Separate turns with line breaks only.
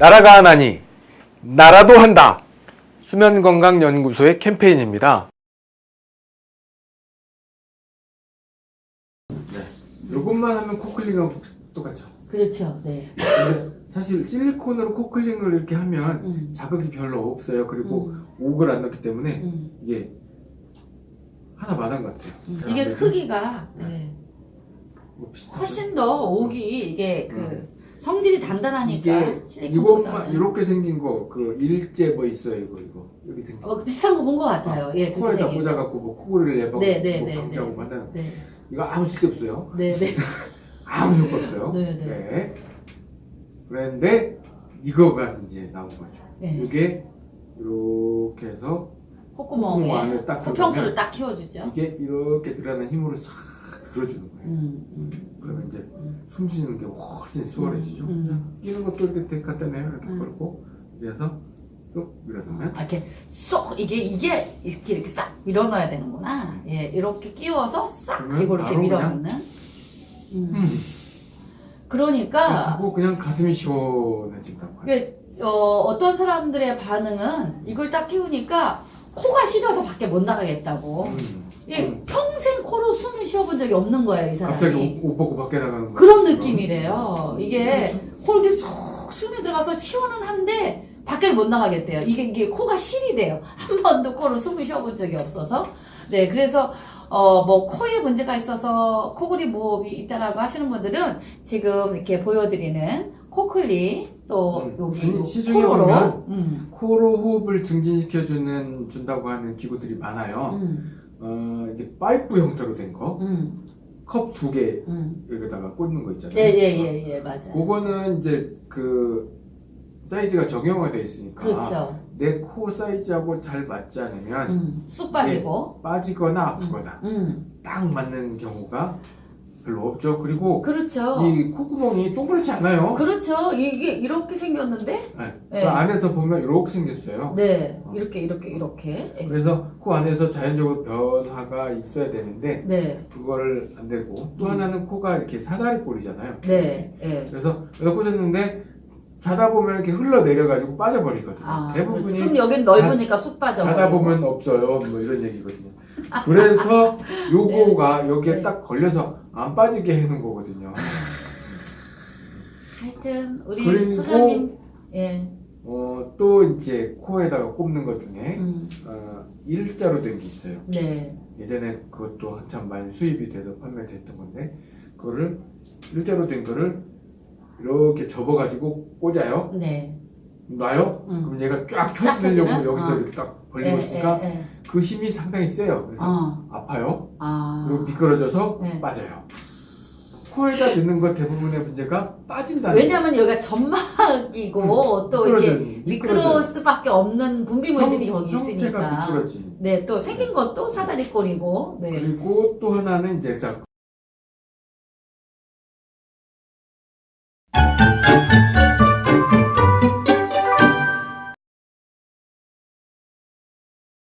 나라가 하나니 나라도 한다. 수면건강연구소의 캠페인입니다. 네, 이것만 하면 코클링하고 똑같죠.
그렇죠. 네.
사실 실리콘으로 코클링을 이렇게 하면
음.
자극이 별로 없어요. 그리고
음.
옥을 안 넣기 때문에
음.
이게 하나 마당 같아요.
음.
잘
이게 크기가 네.
뭐 비슷하죠.
훨씬 더 옥이 이게 그
음.
성질이 단단하니까.
이것만 이렇게 생긴 거 그 일제 뭐 있어요 이거 이거 여기 생긴 거.
어, 비슷한 거 본 것 같아요. 예, 그렇게
코에다 꽂아갖고 뭐 코골이를 내봐
네, 네,
뭐
네,
방지하고
네.
한다는
네.
이거 아무 쓸데 없어요.
네, 네.
아무 효과 없어요.
네, 네.
그런데 이거가 이제 나온 거죠.
네.
이게 이렇게 해서
콧구멍에
콧구멍 안에 딱
코평수를 딱 키워주죠.
이게 이렇게 들어가는 힘으로 싹 들어주는 거예요.
음, 음.
그러면 이제
음.
숨 쉬는 게 훨씬 수월해지죠.
음, 음.
자, 끼는 것도 이렇게 갖다 내요. 이렇게
음.
걸고 그래서 쏙 밀어넣으면
아, 이렇게 쏙 이게 이게 이렇게 이렇게 싹 밀어넣어야 되는구나. 예, 이렇게 끼워서 싹 이거 이렇게 밀어넣는. 음.
음.
그러니까
하고 그냥 가슴이 시원해진다고.
이게 어, 어떤 사람들의 반응은 이걸 딱 끼우니까 코가 시려서 밖에 못 나가겠다고.
음.
이
음.
평생 코로 숨을 쉬어본 적이 없는 거예요, 이 사람이.
갑자기 옷, 옷 벗고 밖에 나가는 거
그런 느낌이래요. 이게
그렇죠.
코 이렇게 쏙 숨이 들어가서 시원은 한데 밖에 못 나가겠대요. 이게 이게 코가 실이 돼요. 한 번도 코로 숨을 쉬어본 적이 없어서. 네, 그래서 어 뭐 코에 문제가 있어서 코골이 무호흡이 있다라고 하시는 분들은 지금 이렇게 보여드리는 코클리 또
음.
여기
시중에
코로
보면
음,
코로 호흡을 증진시켜주는 준다고 하는 기구들이 많아요.
음,
어, 이게 파이프 형태로 된 거,
음,
컵 두개
음.
여기다가 꽂는 거 있잖아요.
예, 예, 예, 예, 맞아요.
그거는 이제 그 사이즈가 정형화되어 있으니까
그렇죠.
내 코 사이즈하고 잘 맞지 않으면
음, 쑥 빠지고.
빠지거나 아프거나
음,
딱 맞는 경우가 별로 없죠. 그리고
그렇죠.
이 콧구멍이 동그랗지 않아요.
그렇죠. 이게 이렇게 생겼는데,
네.
네.
그 안에서 보면 이렇게 생겼어요.
네, 이렇게 이렇게 이렇게. 예.
그래서 코 안에서 자연적으로 변화가 있어야 되는데
네,
그거를 안 되고 또
음.
하나는 코가 이렇게 사다리 꼴이잖아요.
네, 예.
그래서 여기다 꽂았는데 자다 보면 이렇게 흘러 내려가지고 빠져버리거든요.
아,
대부분이
그렇죠. 그럼 여긴 넓으니까 쑥 빠져.
자다 보면 없어요. 뭐 이런 얘기거든요. 그래서 요거가 여기에
네.
딱 걸려서 안 빠지게 해놓은 거거든요.
하여튼 우리 소장님, 예,
어, 또 이제 코에다가 꼽는 것 중에
음,
어, 일자로 된 게 있어요.
네,
예전에 그것도 한참 많이 수입이 돼서 판매됐던 건데 그거를 일자로 된 거를 이렇게 접어가지고 꽂아요.
네,
놔요.
음.
그럼 얘가
쫙쫙
펴지려고? 여기서
어.
이렇게 딱
예,
벌리고 있으니까
예, 예.
그 힘이 상당히 세요. 그래서
어,
아파요.
아,
그리고 미끄러져서
네.
빠져요. 코에다 넣는 거 대부분의 문제가 빠진다는
왜냐하면 여기가 점막이고 또 이렇게. 미끄러울 수밖에 없는 분비물들이
형-
거기 있으니까.
미끄러지.
네, 또 생긴 것도 사다리꼴이고, 네,
그리고 또 하나는 이제 자